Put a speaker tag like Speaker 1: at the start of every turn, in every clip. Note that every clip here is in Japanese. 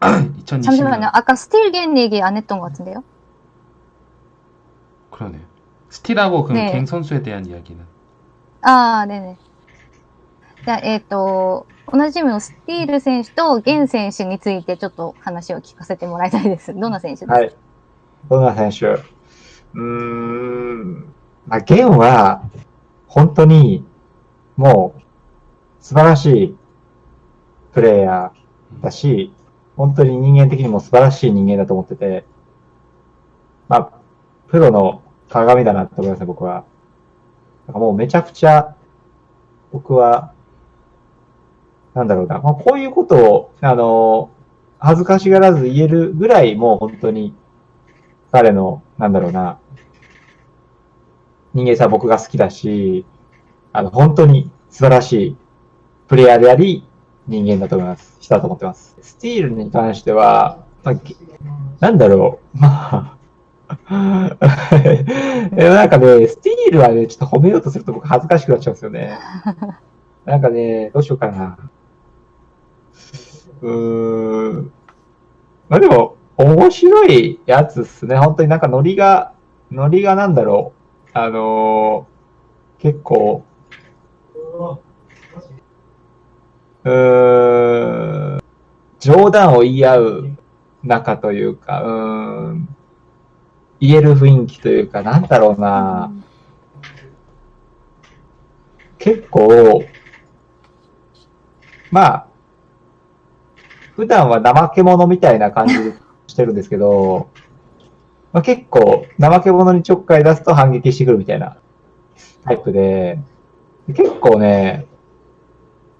Speaker 1: 2020년.
Speaker 2: 잠시만요. 아까 스틸겐 얘기 안 했던 것 같은데요?
Speaker 1: 그러네요. 스틸하고 그
Speaker 2: 네.
Speaker 1: 갱 선수에 대한 이야기는.
Speaker 2: ああ、ねね。じゃあ、えっ、と、同じチームのスティール選手とゲン選手についてちょっと話を聞かせてもらいたいです。どんな選手ですか、
Speaker 3: はい。どんな選手うーん、まあ、ゲンは、本当に、もう、素晴らしいプレイヤーだし、 本当に人間的にも素晴らしい人間だと思ってて、まあ、プロの鏡だなと思いますね、僕は。なんかもうめちゃくちゃ、僕は、なんだろうな、まあ、こういうことを、あの、恥ずかしがらず言えるぐらい、もう本当に、彼の、なんだろうな、人間さ僕が好きだし、あの、本当に素晴らしいプレイヤーであり、人間だと思います。人だと思ってます。スティールに関しては、まあ、なんだろう、まあ、なんかね、スティールはね、ちょっと褒めようとすると僕恥ずかしくなっちゃうんですよね。なんかね、どうしようかな。うーん。まあでも、面白いやつっすね。本当になんかノリが、ノリがなんだろう。あのー結構、うん、冗談を言い合う仲というか、うん、言える雰囲気というか、なんだろうな。結構、まあ、普段は怠け者みたいな感じしてるんですけど、まあ、結構、怠け者にちょっかい出すと反撃してくるみたいなタイプで、結構ね、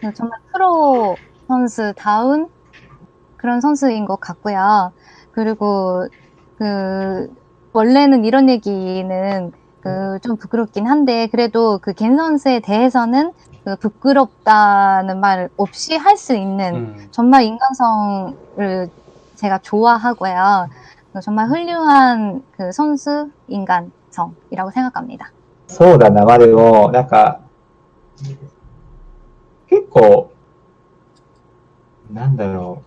Speaker 2: 그 정말 프로 선수다운 그런 선수인 것 같고요. 그리고 그 원래는 이런 얘기는 그 좀 부끄럽긴 한데 그래도 그 겐 선수에 대해서는 그 부끄럽다는 말 없이 할 수 있는
Speaker 1: 음.
Speaker 2: 정말 인간성을 제가 좋아하고요. 그 정말 훌륭한 그 선수 인간성이라고 생각합니다.
Speaker 3: そうだな、まあでも、なんか、 結構、なんだろ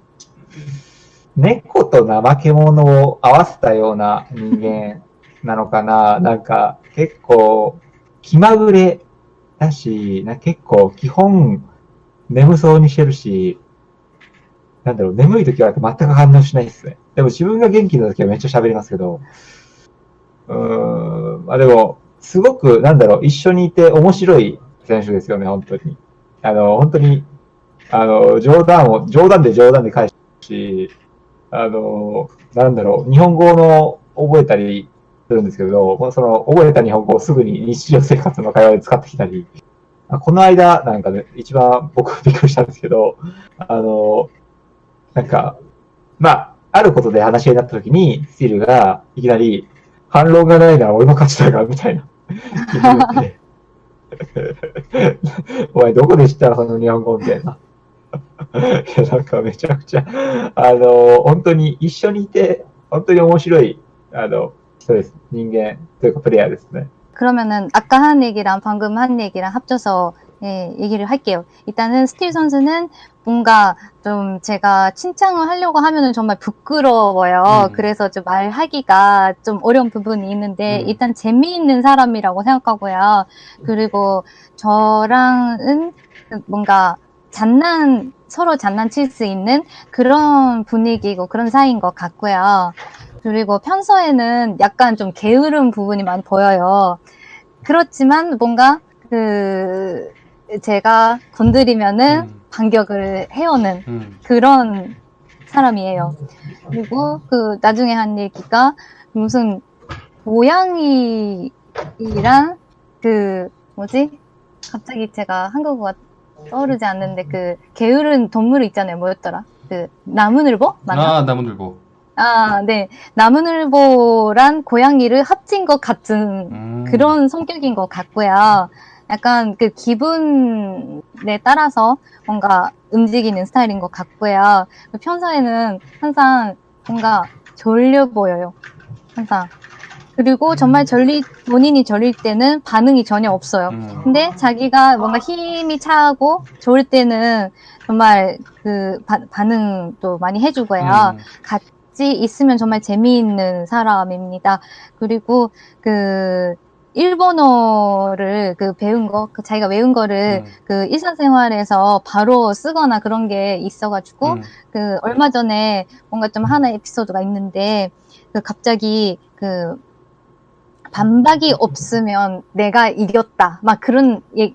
Speaker 3: う。猫と怠け者を合わせたような人間なのかな。なんか、結構、気まぐれだし、な結構、基本、眠そうにしてるし、なんだろう、眠い時は全く反応しないですね。でも自分が元気な時はめっちゃ喋りますけど、うーん、まあでも、すごく、なんだろう、一緒にいて面白い選手ですよね、本当に。あの、本当に、あの、冗談を、冗談で冗談で返すし、あの、なんだろう、日本語の覚えたりするんですけど、その、覚えた日本語をすぐに日常生活の会話で使ってきたり、この間、なんかね、一番僕びっくりしたんですけど、あの、なんか、まあ、あることで話し合いになった時に、スティールが、いきなり、反論がないなら俺の勝ちだが、みたいな。言ってお前どこで知ったのその日本語みたいな。いや、なんかめちゃくちゃ、あの、本当に一緒にいて、本当に面白い、あの、人です。人間というかプレイヤーですね。
Speaker 2: 그러면은 아까 한 얘기랑 방금 한 얘기랑 합쳐서 예, 얘기를 할게요. 일단은 스틸 선수는 뭔가 좀 제가 칭찬을 하려고 하면은 정말 부끄러워요.
Speaker 1: 음.
Speaker 2: 그래서 좀 말하기가 좀 어려운 부분이 있는데
Speaker 1: 음.
Speaker 2: 일단 재미있는 사람이라고 생각하고요. 그리고 저랑은 뭔가 장난 서로 장난칠 수 있는 그런 분위기고 그런 사이인 것 같고요. 그리고 평소에는 약간 좀 게으른 부분이 많이 보여요. 그렇지만 뭔가 그 제가 건드리면은
Speaker 1: 음.
Speaker 2: 반격을 해오는
Speaker 1: 음.
Speaker 2: 그런 사람이에요. 그리고 그 나중에 한 얘기가 무슨 고양이랑 그 뭐지? 갑자기 제가 한국어가 떠오르지 않는데 그 게으른 동물 있잖아요. 뭐였더라? 그 나무늘보? 맞나?
Speaker 1: 아, 나무늘보.
Speaker 2: 아, 네. 나무늘보란 고양이를 합친 것 같은
Speaker 1: 음.
Speaker 2: 그런 성격인 것 같고요. 약간 그 기분에 따라서 뭔가 움직이는 스타일인 것 같고요. 평소에는 항상 뭔가 졸려 보여요. 항상. 그리고 정말 절리, 본인이 절릴 때는 반응이 전혀 없어요.
Speaker 1: 음.
Speaker 2: 근데 자기가 뭔가 힘이 차고 좋을 때는 정말 그 바- 반응도 많이 해주고요.
Speaker 1: 음.
Speaker 2: 같이 있으면 정말 재미있는 사람입니다. 그리고 그 일본어를 그 배운 거, 그 자기가 외운 거를
Speaker 1: 음.
Speaker 2: 그 일상생활에서 바로 쓰거나 그런 게 있어가지고
Speaker 1: 음.
Speaker 2: 그 얼마 전에 뭔가 좀 하나 에피소드가 있는데 그 갑자기 그 반박이 없으면 내가 이겼다 막 그런 예-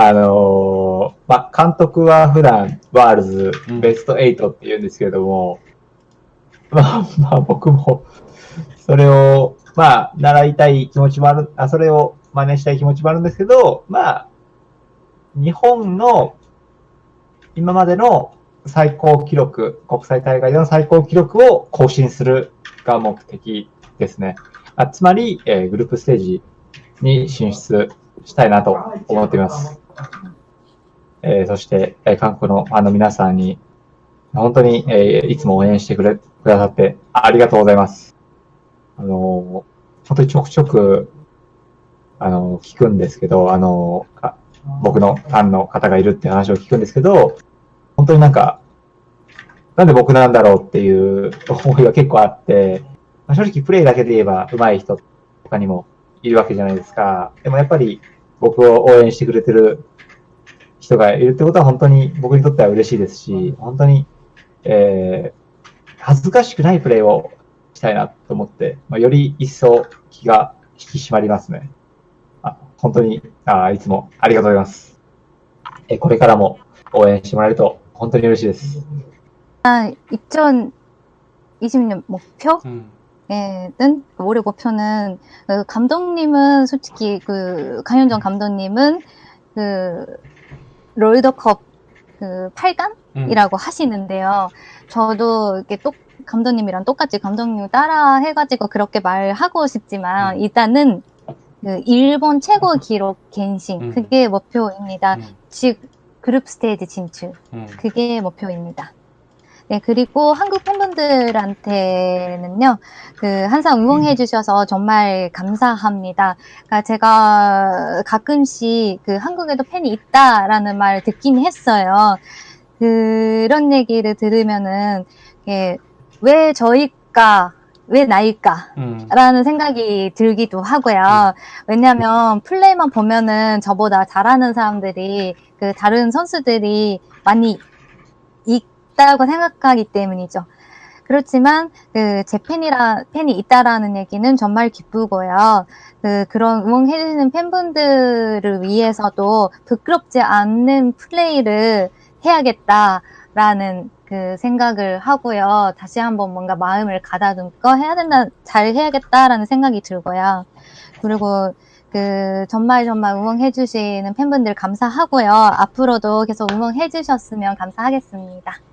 Speaker 3: あのーまあ、監督は普段ワールズベスト8って言うんですけれども、まあ、まあ僕もそれを、まあ、習いたい気持ちもある、あ、それを真似したい気持ちもあるんですけど、まあ、日本の今までの最高記録、国際大会での最高記録を更新するが目的ですね。あつまり、えーグループステージに進出したいなと思っています。えーそして、えー韓国のファンの皆さんに、本当に、えーいつも応援してくれ、くださってありがとうございます。あのー本当にちょくちょく、あのー聞くんですけど、あのー僕のファンの方がいるって話を聞くんですけど、本当になんか、なんで僕なんだろうっていう思いが結構あって、まあ正直プレイだけで言えば上手い人他にもいるわけじゃないですか。でもやっぱり僕を応援してくれてる人がいるってことは本当に僕にとっては嬉しいですし、本当に、えー恥ずかしくないプレイをしたいなと思って、まあ、より一層気が引き締まりますね。あ本当にあいつもありがとうございます。えーこれからも応援してもらえると本当に嬉しいです。
Speaker 2: 아, 2020년 목표?
Speaker 1: 음.
Speaker 2: 예, 는 올해 목표는 그 감독님은 솔직히 그 강현정 감독님은 그 롤더컵 그 8강이라고
Speaker 1: 음.
Speaker 2: 하시는데요. 저도 이렇게 똑 감독님이랑 똑같이 감독님 따라 해가지고 그렇게 말하고 싶지만
Speaker 1: 음.
Speaker 2: 일단은 그 일본 최고 기록 갱신
Speaker 1: 음.
Speaker 2: 그게 목표입니다.
Speaker 1: 음.
Speaker 2: 즉 그룹 스테이지 진출
Speaker 1: 음.
Speaker 2: 그게 목표입니다. 네, 그리고 한국 팬분들한테는요, 그, 항상 응원해 주셔서 정말 감사합니다. 그러니까 제가 가끔씩 그 한국에도 팬이 있다라는 말 듣긴 했어요. 그런 얘기를 들으면은, 이게 왜 저희가, 왜 나일까?
Speaker 1: 음.
Speaker 2: 라는 생각이 들기도 하고요. 왜냐면 플레이만 보면은 저보다 잘하는 사람들이 그 다른 선수들이 많이 있다고 생각하기 때문이죠. 그렇지만 그제 팬이라 팬이 있다라는 얘기는 정말 기쁘고요. 그 그런 응원해 주시는 팬분들을 위해서도 부끄럽지 않는 플레이를 해야겠다라는 그 생각을 하고요. 다시 한번 뭔가 마음을 가다듬고 해야 된다, 잘 해야겠다라는 생각이 들고요. 그리고 그 정말 정말 응원해 주시는 팬분들 감사하고요. 앞으로도 계속 응원해 주셨으면 감사하겠습니다.